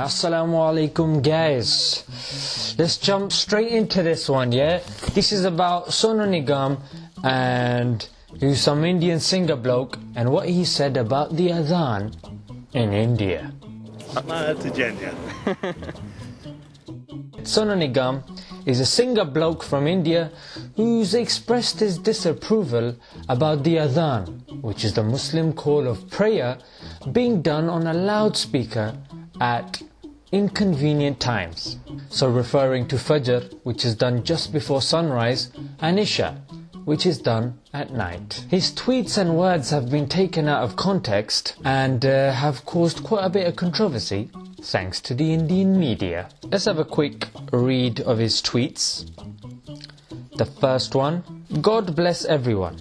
Assalamu alaikum guys. Let's jump straight into this one, yeah? This is about Sonu Nigam and who's some Indian singer bloke and what he said about the adhan in India. Sonu Nigam is a singer bloke from India who's expressed his disapproval about the adhan, which is the Muslim call of prayer being done on a loudspeaker at inconvenient times. So referring to Fajr, which is done just before sunrise, and Isha, which is done at night. His tweets and words have been taken out of context and uh, have caused quite a bit of controversy thanks to the Indian media. Let's have a quick read of his tweets. The first one God bless everyone.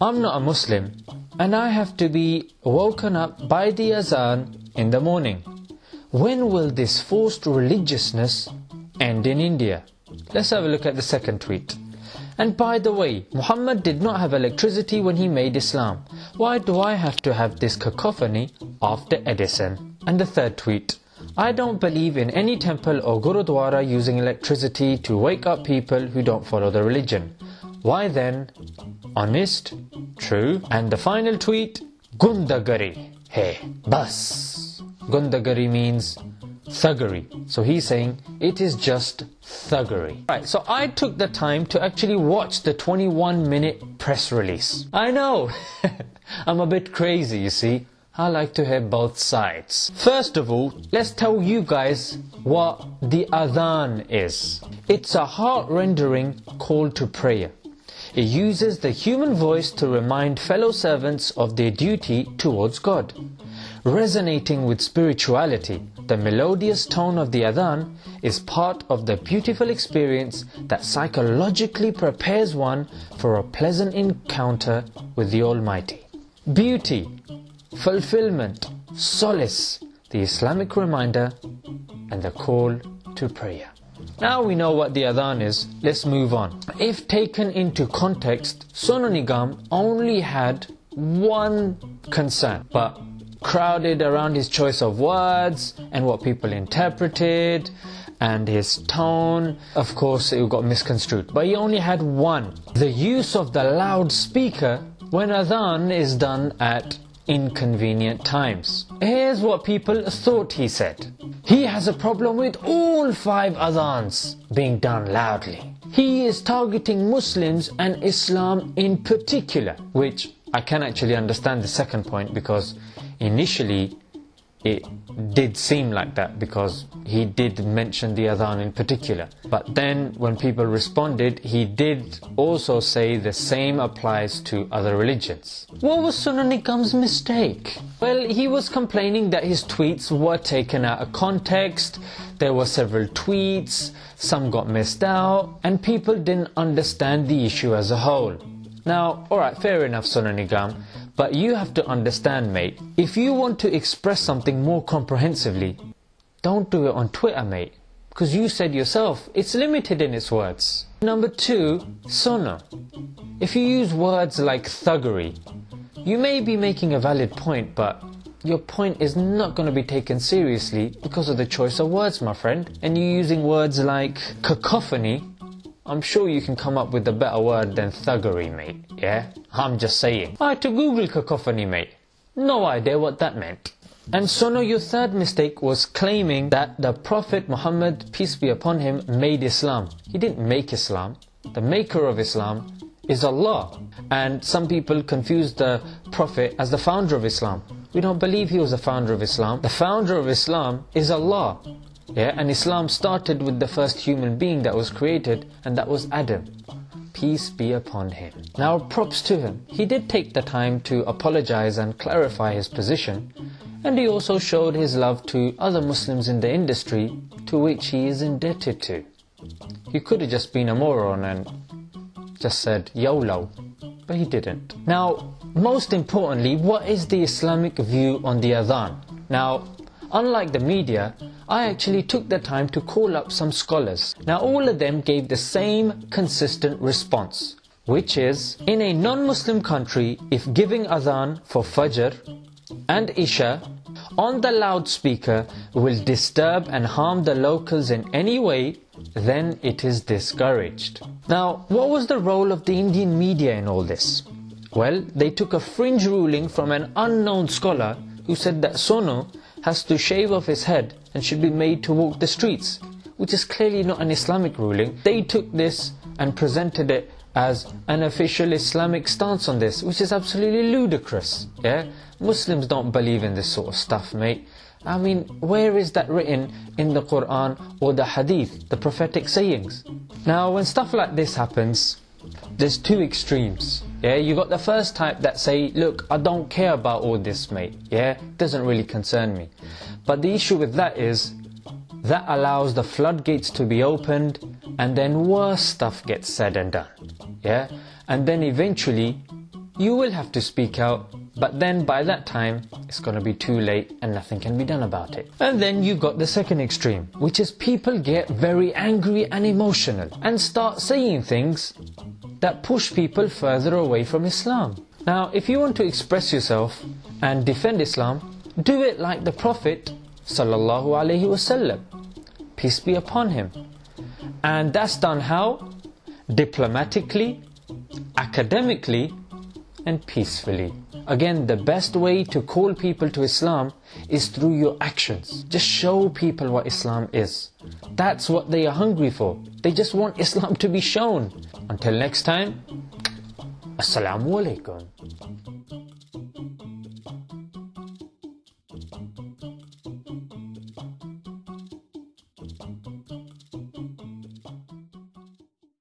I'm not a Muslim and I have to be woken up by the azan in the morning. When will this forced religiousness end in India? Let's have a look at the second tweet. And by the way, Muhammad did not have electricity when he made Islam. Why do I have to have this cacophony after Edison? And the third tweet. I don't believe in any temple or gurudwara using electricity to wake up people who don't follow the religion. Why then? Honest? True? And the final tweet. Gundagari. Hey, bus. Gundagari means thuggery. So he's saying it is just thuggery. Right, so I took the time to actually watch the 21 minute press release. I know, I'm a bit crazy, you see. I like to hear both sides. First of all, let's tell you guys what the adhan is. It's a heart-rendering call to prayer. It uses the human voice to remind fellow servants of their duty towards God. Resonating with spirituality, the melodious tone of the adhan is part of the beautiful experience that psychologically prepares one for a pleasant encounter with the Almighty. Beauty, fulfillment, solace, the Islamic reminder, and the call to prayer. Now we know what the adhan is, let's move on. If taken into context, Sonu Nigam only had one concern, but crowded around his choice of words and what people interpreted and his tone. Of course, it got misconstrued. But he only had one. The use of the loudspeaker when adhan is done at inconvenient times. Here's what people thought he said. He has a problem with all five adhans being done loudly. He is targeting Muslims and Islam in particular, which I can actually understand the second point because initially it did seem like that because he did mention the adhan in particular. But then when people responded, he did also say the same applies to other religions. What was Sonu Nigam's mistake? Well, he was complaining that his tweets were taken out of context, there were several tweets, some got missed out, and people didn't understand the issue as a whole. Now, alright, fair enough Sonu Nigam, but you have to understand, mate, if you want to express something more comprehensively, don't do it on Twitter, mate. Because you said yourself, it's limited in its words. Number two, Sonu. If you use words like thuggery, you may be making a valid point, but your point is not going to be taken seriously because of the choice of words, my friend. And you're using words like cacophony I'm sure you can come up with a better word than thuggery, mate, yeah? I'm just saying. I had to Google cacophony, mate. No idea what that meant. And so Sonu, your third mistake was claiming that the Prophet Muhammad, peace be upon him, made Islam. He didn't make Islam. The maker of Islam is Allah. And some people confuse the Prophet as the founder of Islam. We don't believe he was the founder of Islam. The founder of Islam is Allah. Yeah, and Islam started with the first human being that was created, and that was Adam. Peace be upon him. Now, props to him. He did take the time to apologize and clarify his position, and he also showed his love to other Muslims in the industry to which he is indebted to. He could have just been a moron and just said YOLO, but he didn't. Now, most importantly, what is the Islamic view on the Adhan? Now, Unlike the media, I actually took the time to call up some scholars. Now all of them gave the same consistent response, which is, in a non-Muslim country, if giving adhan for Fajr and Isha on the loudspeaker will disturb and harm the locals in any way, then it is discouraged. Now, what was the role of the Indian media in all this? Well, they took a fringe ruling from an unknown scholar who said that Sonu has to shave off his head and should be made to walk the streets, which is clearly not an Islamic ruling. They took this and presented it as an official Islamic stance on this, which is absolutely ludicrous. Yeah, Muslims don't believe in this sort of stuff, mate. I mean, where is that written in the Quran or the Hadith, the prophetic sayings? Now, when stuff like this happens, there's two extremes. Yeah, you got the first type that say, look, I don't care about all this, mate. Yeah, doesn't really concern me. But the issue with that is, that allows the floodgates to be opened and then worse stuff gets said and done. Yeah? And then eventually you will have to speak out, but then by that time it's going to be too late and nothing can be done about it. And then you've got the second extreme, which is people get very angry and emotional and start saying things that push people further away from Islam. Now, if you want to express yourself and defend Islam, do it like the Prophet sallallahu alaihi wasallam. Peace be upon him. And that's done how? Diplomatically, academically, and peacefully. Again, the best way to call people to Islam is through your actions. Just show people what Islam is. That's what they are hungry for. They just want Islam to be shown. Until next time, Assalamu alaikum.